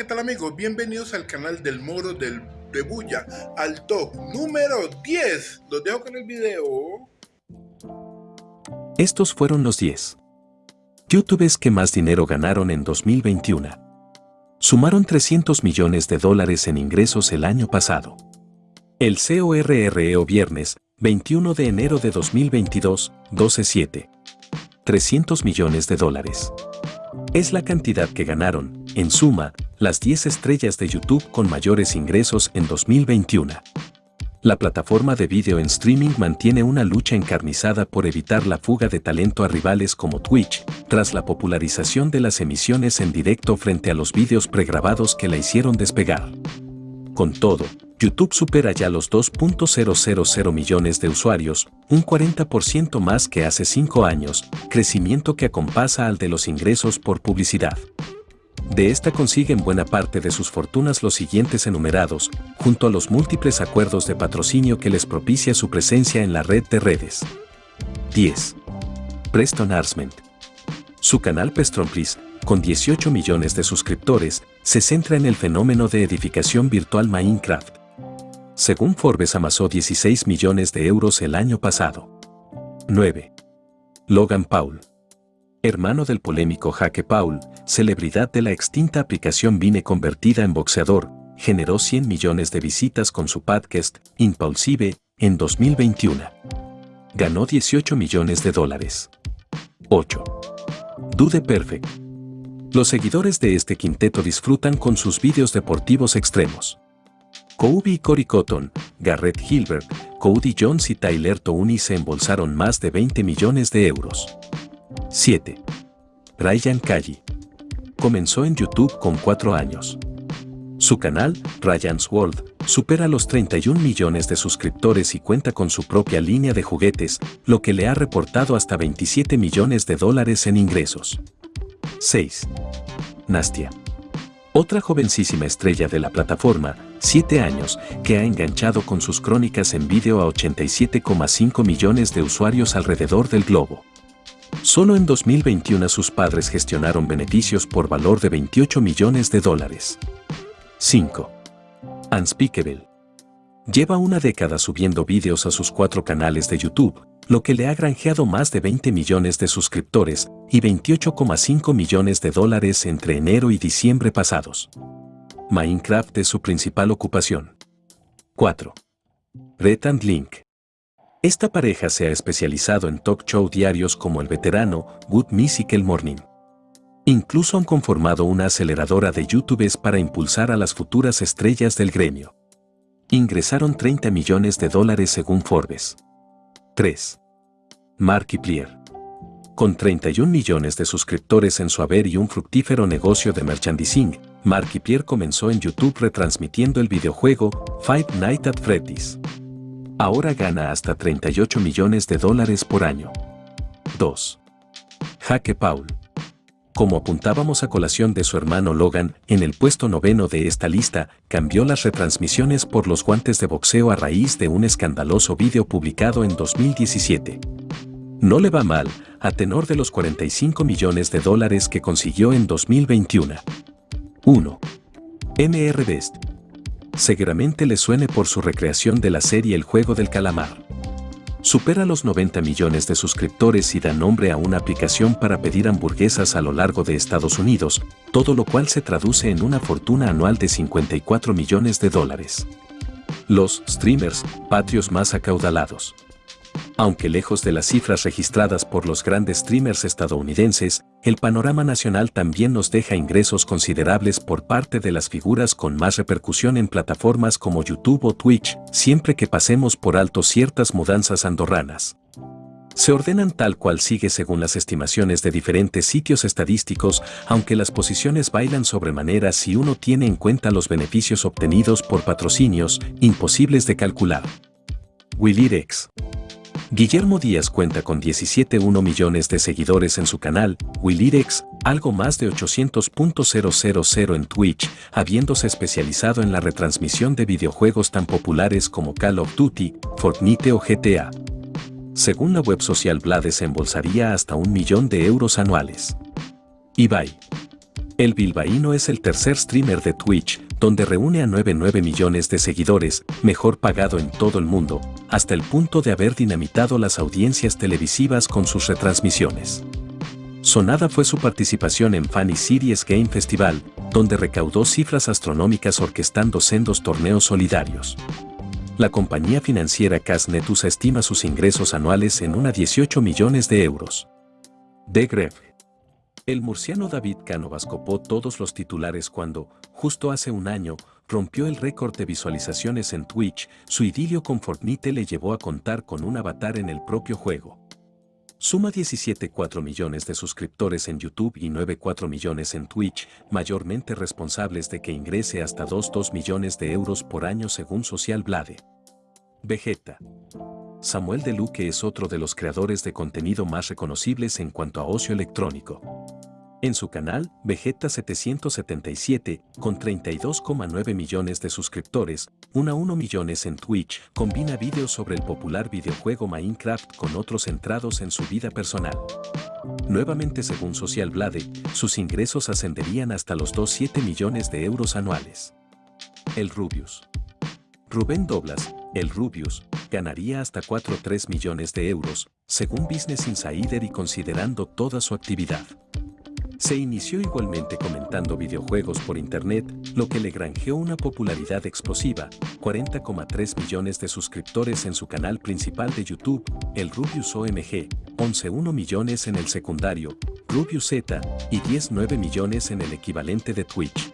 ¿qué tal amigos? Bienvenidos al canal del Moro del de Bulla, al top número 10. Los dejo con el video. Estos fueron los 10 youtubers que más dinero ganaron en 2021. Sumaron 300 millones de dólares en ingresos el año pasado. El CORREO viernes, 21 de enero de 2022, 12.7. 300 millones de dólares. Es la cantidad que ganaron, en suma, las 10 estrellas de YouTube con mayores ingresos en 2021. La plataforma de video en streaming mantiene una lucha encarnizada por evitar la fuga de talento a rivales como Twitch, tras la popularización de las emisiones en directo frente a los vídeos pregrabados que la hicieron despegar. Con todo, YouTube supera ya los 2.000 millones de usuarios, un 40% más que hace 5 años, crecimiento que acompasa al de los ingresos por publicidad. De esta consiguen buena parte de sus fortunas los siguientes enumerados, junto a los múltiples acuerdos de patrocinio que les propicia su presencia en la red de redes. 10. Preston Arsment. Su canal Pestronplis, con 18 millones de suscriptores, se centra en el fenómeno de edificación virtual Minecraft. Según Forbes amasó 16 millones de euros el año pasado. 9. Logan Paul hermano del polémico Jaque Paul, celebridad de la extinta aplicación Vine convertida en boxeador, generó 100 millones de visitas con su podcast Impulsive en 2021. Ganó 18 millones de dólares. 8. Dude Perfect. Los seguidores de este quinteto disfrutan con sus vídeos deportivos extremos. Kobe y Cory Cotton, Garrett Hilbert, Cody Jones y Tyler Tooney se embolsaron más de 20 millones de euros. 7. Ryan Kaji. Comenzó en YouTube con 4 años. Su canal, Ryan's World, supera los 31 millones de suscriptores y cuenta con su propia línea de juguetes, lo que le ha reportado hasta 27 millones de dólares en ingresos. 6. Nastia. Otra jovencísima estrella de la plataforma, 7 años, que ha enganchado con sus crónicas en vídeo a 87,5 millones de usuarios alrededor del globo. Solo en 2021 sus padres gestionaron beneficios por valor de 28 millones de dólares. 5. Unspeakable. Lleva una década subiendo vídeos a sus cuatro canales de YouTube, lo que le ha granjeado más de 20 millones de suscriptores y 28,5 millones de dólares entre enero y diciembre pasados. Minecraft es su principal ocupación. 4. Red and Link. Esta pareja se ha especializado en talk show diarios como El Veterano, Good Musical Morning. Incluso han conformado una aceleradora de YouTubes para impulsar a las futuras estrellas del gremio. Ingresaron 30 millones de dólares según Forbes. 3. Markiplier. Con 31 millones de suscriptores en su haber y un fructífero negocio de merchandising, Markiplier comenzó en YouTube retransmitiendo el videojuego Five Nights at Freddy's ahora gana hasta 38 millones de dólares por año. 2. Jaque Paul. Como apuntábamos a colación de su hermano Logan, en el puesto noveno de esta lista, cambió las retransmisiones por los guantes de boxeo a raíz de un escandaloso vídeo publicado en 2017. No le va mal, a tenor de los 45 millones de dólares que consiguió en 2021. 1. MR Best seguramente le suene por su recreación de la serie El Juego del Calamar. Supera los 90 millones de suscriptores y da nombre a una aplicación para pedir hamburguesas a lo largo de Estados Unidos, todo lo cual se traduce en una fortuna anual de 54 millones de dólares. Los streamers patrios más acaudalados. Aunque lejos de las cifras registradas por los grandes streamers estadounidenses, el panorama nacional también nos deja ingresos considerables por parte de las figuras con más repercusión en plataformas como YouTube o Twitch, siempre que pasemos por alto ciertas mudanzas andorranas. Se ordenan tal cual sigue según las estimaciones de diferentes sitios estadísticos, aunque las posiciones bailan sobremanera si uno tiene en cuenta los beneficios obtenidos por patrocinios, imposibles de calcular. Willirex Guillermo Díaz cuenta con 17.1 millones de seguidores en su canal, Willirex, algo más de 800.000 en Twitch, habiéndose especializado en la retransmisión de videojuegos tan populares como Call of Duty, Fortnite o GTA. Según la web social Bla desembolsaría hasta un millón de euros anuales. Ibai. El bilbaíno es el tercer streamer de Twitch, donde reúne a 9,9 millones de seguidores, mejor pagado en todo el mundo, hasta el punto de haber dinamitado las audiencias televisivas con sus retransmisiones. Sonada fue su participación en Funny Series Game Festival, donde recaudó cifras astronómicas orquestando sendos torneos solidarios. La compañía financiera Casnetus estima sus ingresos anuales en una 18 millones de euros. De Greve el murciano David Cánovas copó todos los titulares cuando, justo hace un año, rompió el récord de visualizaciones en Twitch, su idilio con Fortnite le llevó a contar con un avatar en el propio juego. Suma 17,4 millones de suscriptores en YouTube y 9,4 millones en Twitch, mayormente responsables de que ingrese hasta 2,2 millones de euros por año según Social Blade. Vegeta. Samuel De Luque es otro de los creadores de contenido más reconocibles en cuanto a ocio electrónico. En su canal, Vegeta 777, con 32,9 millones de suscriptores, 1 a 1 millones en Twitch, combina vídeos sobre el popular videojuego Minecraft con otros centrados en su vida personal. Nuevamente según Social Blade, sus ingresos ascenderían hasta los 2,7 millones de euros anuales. El Rubius. Rubén Doblas, el Rubius, ganaría hasta 4,3 millones de euros, según Business Insider y considerando toda su actividad. Se inició igualmente comentando videojuegos por internet, lo que le granjeó una popularidad explosiva, 40,3 millones de suscriptores en su canal principal de YouTube, el Rubius OMG, 11,1 millones en el secundario, Rubius Z, y 10,9 millones en el equivalente de Twitch.